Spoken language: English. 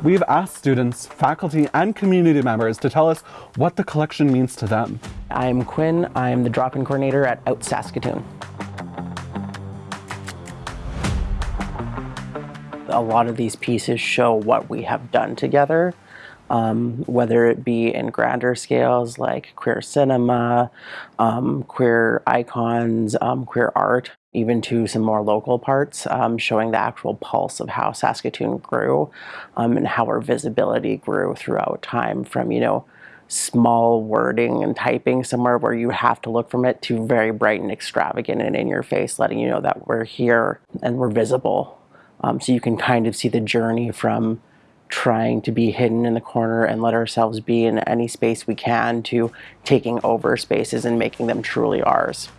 We've asked students, faculty, and community members to tell us what the collection means to them. I'm Quinn. I'm the drop-in coordinator at Out Saskatoon. A lot of these pieces show what we have done together, um, whether it be in grander scales like queer cinema, um, queer icons, um, queer art, even to some more local parts, um, showing the actual pulse of how Saskatoon grew um, and how our visibility grew throughout time from, you know, small wording and typing somewhere where you have to look from it to very bright and extravagant and in your face, letting you know that we're here and we're visible um, so you can kind of see the journey from trying to be hidden in the corner and let ourselves be in any space we can to taking over spaces and making them truly ours.